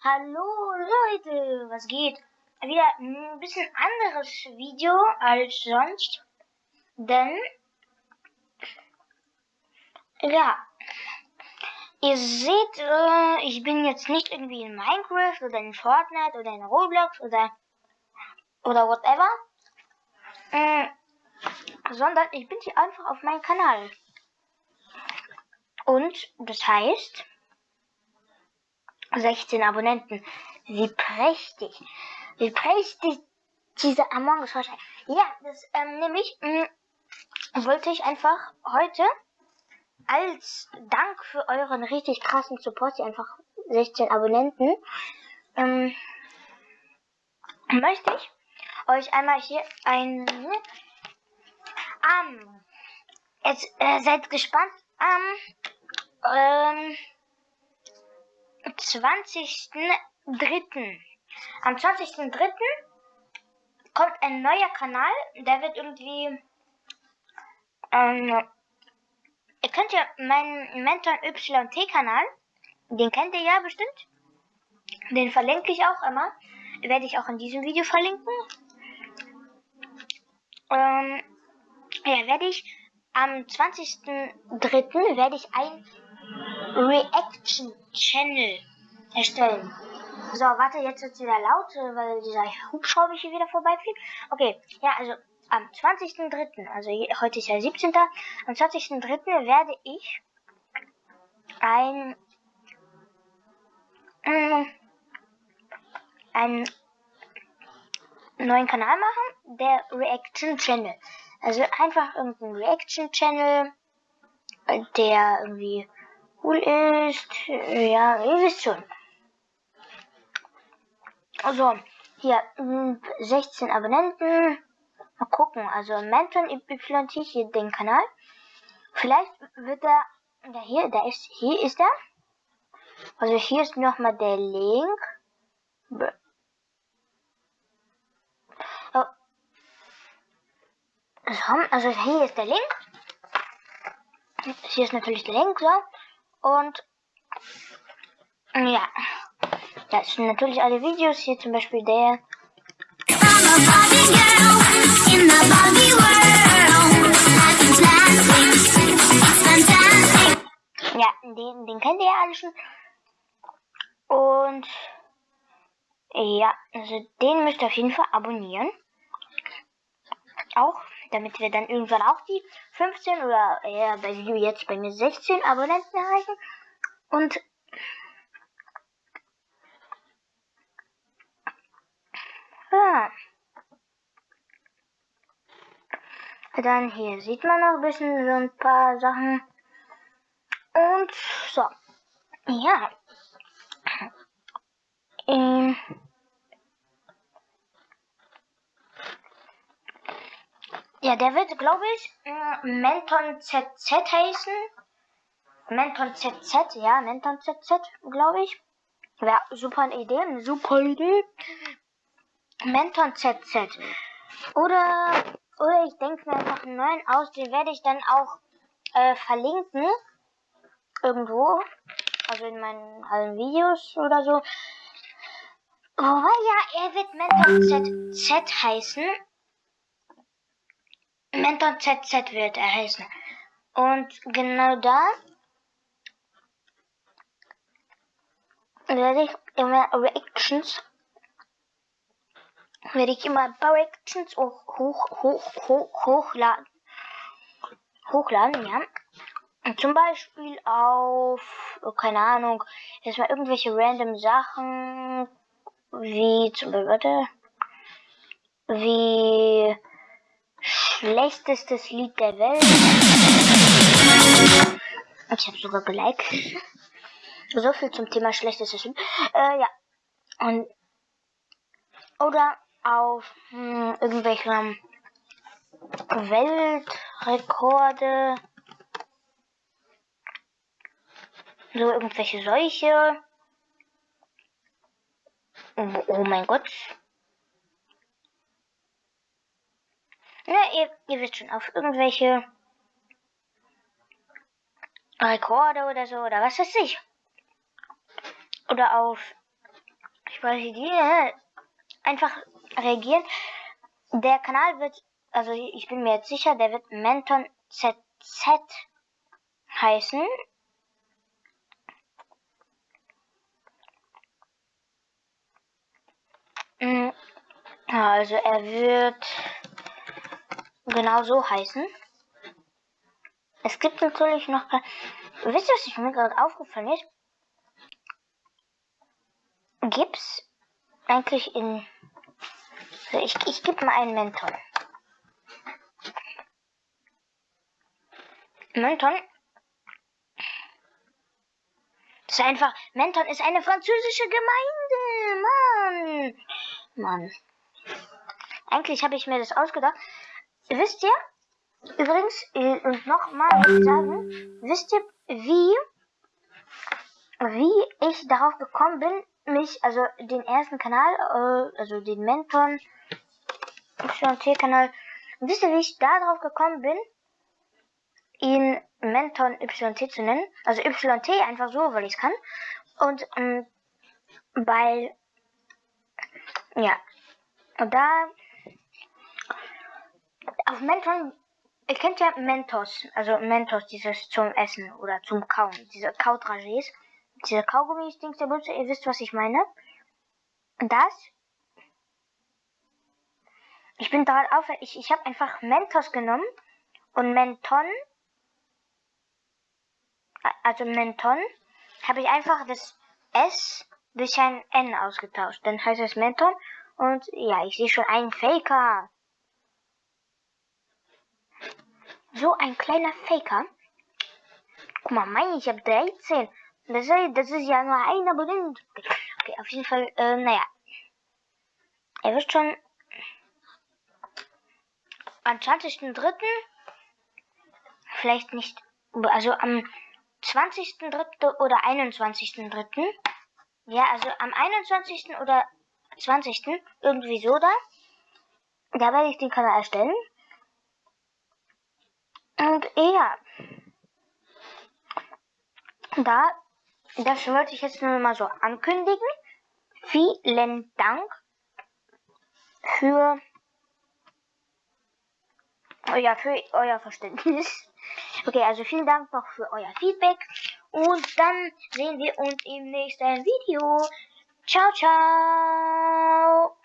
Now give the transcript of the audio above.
Hallo Leute, was geht? Wieder ein bisschen anderes Video als sonst, denn ja, ihr seht, äh, ich bin jetzt nicht irgendwie in Minecraft oder in Fortnite oder in Roblox oder oder whatever, äh, sondern ich bin hier einfach auf meinem Kanal. Und das heißt, 16 Abonnenten. Wie prächtig. Wie prächtig diese Among Us Vorschau. Ja, das ähm, nämlich mh, mm, wollte ich einfach heute als Dank für euren richtig krassen Support, die einfach 16 Abonnenten, ähm, möchte ich euch einmal hier ein ähm, jetzt äh, seid gespannt am ähm, 20.03. Am 20.03. kommt ein neuer Kanal, der wird irgendwie, ähm, ihr könnt ja meinen Mentor YT-Kanal, den kennt ihr ja bestimmt, den verlinke ich auch immer, werde ich auch in diesem Video verlinken. Ähm, ja, werde ich am 20.03. werde ich ein Reaction Channel erstellen. So, warte, jetzt wird es wieder laut, weil dieser Hubschrauber hier wieder vorbeifliegt. Okay, ja, also am 20.03., also heute ist ja 17. Am 20.03. werde ich ein äh, einen neuen Kanal machen, der Reaction Channel. Also einfach irgendein Reaction Channel, der irgendwie cool ist. Ja, ihr wisst schon. Also, hier 16 hm, Abonnenten. Mal gucken. Also Menton YT hier den Kanal. Vielleicht wird er. Ja, hier, da ist. Hier ist er. Also hier ist nochmal der Link. Oh. Also hier ist der Link. Hier ist natürlich der Link, so. Und ja, das sind natürlich alle Videos. Hier zum Beispiel der. Ja, den, den kennt ihr ja alle schon. Und ja, also den müsst ihr auf jeden Fall abonnieren. Auch damit wir dann irgendwann auch die 15 oder eher bei jetzt bei mir 16 Abonnenten erreichen. Und ja. Dann hier sieht man noch ein bisschen so ein paar Sachen. Und so. Ja. Ähm. Ja, der wird, glaube ich, äh, Menton ZZ heißen. Menton ZZ, ja, Menton ZZ, glaube ich. Wäre super eine Idee, eine super Idee. Menton ZZ. Oder, oder ich denke mir einfach einen neuen aus, den werde ich dann auch äh, verlinken. Irgendwo. Also in meinen allen Videos oder so. Wobei ja, er wird Menton ZZ heißen. Mentor ZZ wird er heißen. Und genau da werde ich immer Reactions werde ich immer Reactions hoch, hoch, hoch, hoch, hochladen. Hochladen, ja. Und zum Beispiel auf, oh, keine Ahnung, jetzt mal irgendwelche random Sachen, wie zum Beispiel, warte, wie schlechtestes Lied der Welt. Ich habe sogar geliked. So viel zum Thema schlechtestes Lied. Äh, ja. Und oder auf hm, irgendwelche Weltrekorde. So irgendwelche Seuche. Oh, oh mein Gott. Ja, ihr, ihr wisst schon, auf irgendwelche Rekorde oder so, oder was weiß ich. Oder auf spreche die, äh, einfach reagieren. Der Kanal wird, also ich bin mir jetzt sicher, der wird Menton ZZ heißen. Mm, also er wird genau so heißen. Es gibt natürlich noch... Wisst ihr, was ich mir gerade aufgefallen ist? Gibt's eigentlich in... Ich, ich gebe mal einen Menton. Menton ist einfach... Menton ist eine französische Gemeinde. Mann. Mann. Eigentlich habe ich mir das ausgedacht. Wisst ihr, Übrigens, äh, und nochmal ich sagen, wisst ihr, wie, wie ich darauf gekommen bin, mich, also den ersten Kanal, äh, also den Menton YT-Kanal, wisst ihr, wie ich darauf gekommen bin, ihn Menton YT zu nennen? Also YT einfach so, weil ich es kann. Und ähm, weil, ja, und da auf Menton Ihr kennt ja Mentos, also Mentos, dieses zum Essen oder zum Kauen, diese Kautrages, diese Kaugummis, Dings der Butze, ihr wisst, was ich meine. Das, ich bin daran auf, ich, ich habe einfach Mentos genommen und Menton, also Menton, habe ich einfach das S durch ein N ausgetauscht. Dann heißt es Menton und ja, ich sehe schon einen Faker. So ein kleiner Faker. Guck mal, mein, ich habe 13. Das ist, das ist ja nur ein Abonnent. Okay, auf jeden Fall, äh, naja. Er wird schon am 20.03. Vielleicht nicht, also am 20.03. oder 21.03. Ja, also am 21. oder 20. irgendwie so da. Da werde ich den Kanal erstellen. Und ja, da, das wollte ich jetzt nur mal so ankündigen. Vielen Dank für, ja, für euer Verständnis. Okay, also vielen Dank noch für euer Feedback. Und dann sehen wir uns im nächsten Video. Ciao, ciao.